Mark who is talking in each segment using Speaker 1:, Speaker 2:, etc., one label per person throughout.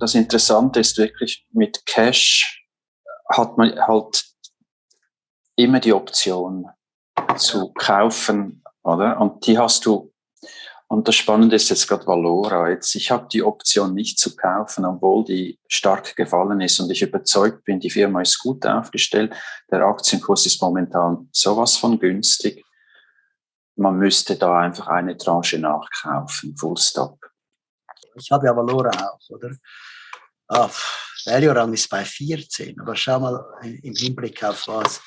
Speaker 1: das Interessante ist wirklich, mit Cash hat man halt immer die Option zu kaufen, oder? Und die hast du, und das Spannende ist jetzt gerade Valora. Jetzt, ich habe die Option nicht zu kaufen, obwohl die stark gefallen ist und ich überzeugt bin, die Firma ist gut aufgestellt. Der Aktienkurs ist momentan sowas von günstig. Man müsste da einfach eine Tranche nachkaufen, full stop.
Speaker 2: Ich habe ja Valora auch, oder? Ah, Value ist bei 14, aber schau mal im Hinblick auf was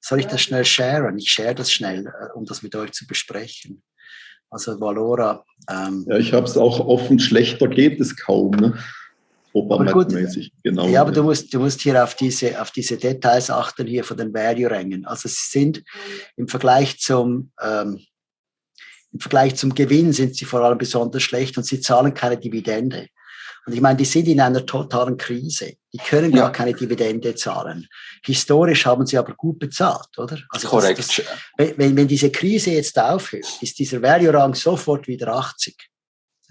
Speaker 2: soll ich das schnell sharen? Ich share das schnell, äh, um das mit euch zu besprechen. Also Valora.
Speaker 3: Ähm, ja, ich habe es auch offen, schlechter geht es kaum. Ne?
Speaker 2: Propamäßig, genau. Ja, aber du musst, du musst hier auf diese, auf diese Details achten, hier von den Value-Rängen. Also sie sind im Vergleich zum, ähm, im Vergleich zum Gewinn sind sie vor allem besonders schlecht und sie zahlen keine Dividende. Und ich meine, die sind in einer totalen Krise. Die können ja. gar keine Dividende zahlen. Historisch haben sie aber gut bezahlt, oder?
Speaker 1: Also Korrekt. Das, das,
Speaker 2: wenn, wenn diese Krise jetzt aufhört, ist dieser Value-Rang sofort wieder 80,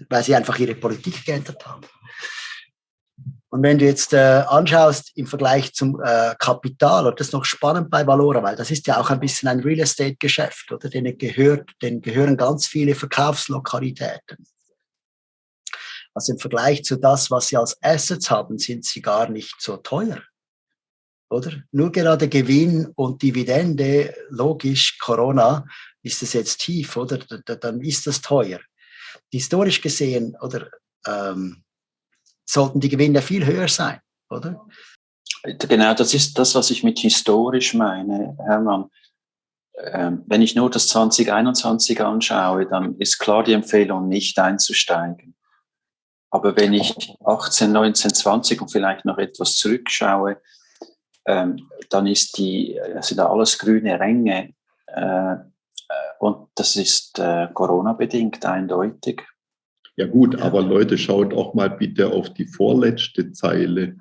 Speaker 2: weil sie einfach ihre Politik geändert haben. Und wenn du jetzt äh, anschaust im Vergleich zum äh, Kapital, und das ist noch spannend bei Valora, weil das ist ja auch ein bisschen ein Real Estate Geschäft, oder? Denen gehört, denen gehören ganz viele Verkaufslokalitäten. Also im Vergleich zu das, was sie als Assets haben, sind sie gar nicht so teuer. Oder? Nur gerade Gewinn und Dividende, logisch, Corona, ist es jetzt tief, oder? Dann ist das teuer. Historisch gesehen, oder, ähm, sollten die Gewinne viel höher sein, oder?
Speaker 1: Genau, das ist das, was ich mit historisch meine, Hermann. Ähm, wenn ich nur das 2021 anschaue, dann ist klar die Empfehlung, nicht einzusteigen. Aber wenn ich 18, 19, 20 und vielleicht noch etwas zurückschaue, ähm, dann ist die, sind da alles grüne Ränge. Äh, äh, und das ist äh, Corona-bedingt eindeutig.
Speaker 3: Ja gut, ja. aber Leute, schaut auch mal bitte auf die vorletzte Zeile.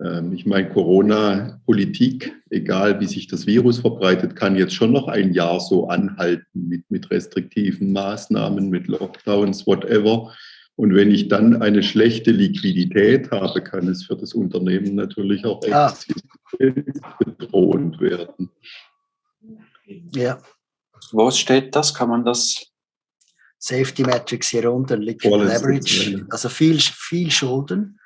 Speaker 3: Ähm, ich meine, Corona-Politik, egal wie sich das Virus verbreitet, kann jetzt schon noch ein Jahr so anhalten mit, mit restriktiven Maßnahmen, mit Lockdowns, whatever. Und wenn ich dann eine schlechte Liquidität habe, kann es für das Unternehmen natürlich auch ja. bedrohend werden.
Speaker 2: Ja.
Speaker 1: Wo steht das? Kann man das?
Speaker 2: Safety Metrics hier unten, Liquid Leverage, also viel, viel Schulden.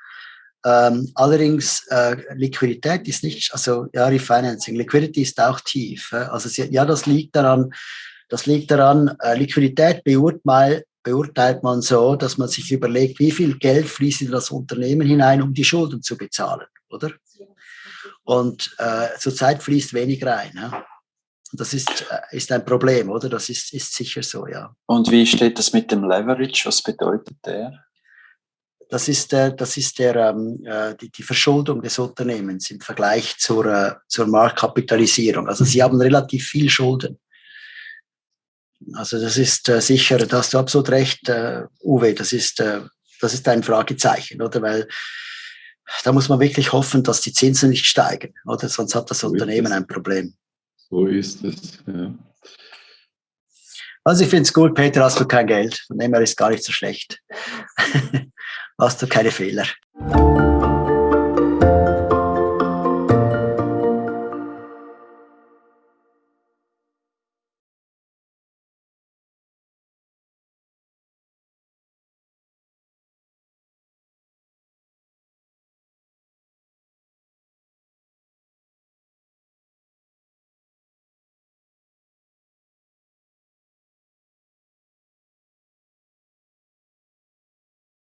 Speaker 2: Ähm, allerdings äh, Liquidität ist nicht, also ja, Refinancing, Liquidity ist auch tief. Äh? Also ja, das liegt daran, das liegt daran, äh, Liquidität beurteilt, beurteilt man so, dass man sich überlegt, wie viel Geld fließt in das Unternehmen hinein, um die Schulden zu bezahlen, oder? Und äh, zurzeit fließt wenig rein. Ja? Und das ist, äh, ist ein Problem, oder? Das ist, ist sicher so, ja.
Speaker 1: Und wie steht das mit dem Leverage? Was bedeutet der?
Speaker 2: Das ist, das ist der, ähm, äh, die, die Verschuldung des Unternehmens im Vergleich zur, äh, zur Marktkapitalisierung. Also sie haben relativ viel Schulden. Also das ist sicher, da hast du absolut recht, Uwe, das ist, das ist ein Fragezeichen, oder? Weil da muss man wirklich hoffen, dass die Zinsen nicht steigen, oder? Sonst hat das Unternehmen ein Problem.
Speaker 3: So ist es, ja.
Speaker 2: Also ich finde es gut, Peter, hast du kein Geld. Von dem her ist gar nicht so schlecht. hast du keine Fehler.